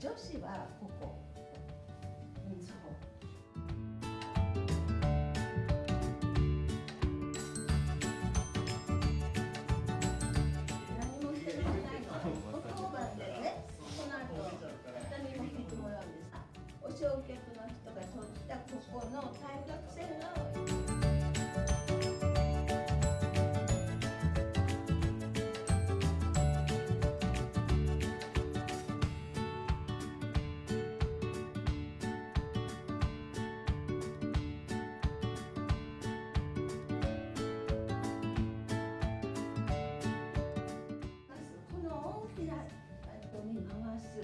女子はここ。うんそう何もしてないの当番でねこの後下にも聞いてもらうんです。あお正客の人が取ったここの対角の大きな後に回す。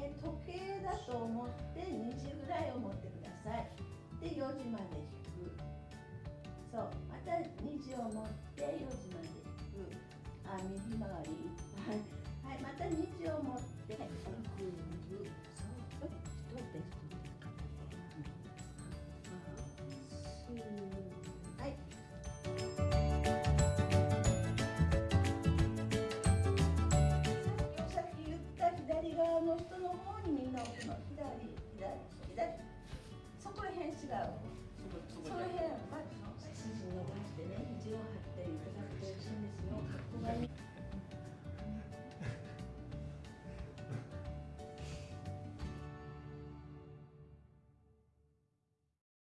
で時計だと思って2時ぐらいを持ってください。で4時まで引く。そうまた2時を持って4時まで引く。あ右回り。はい、はい、また2時を持ってそ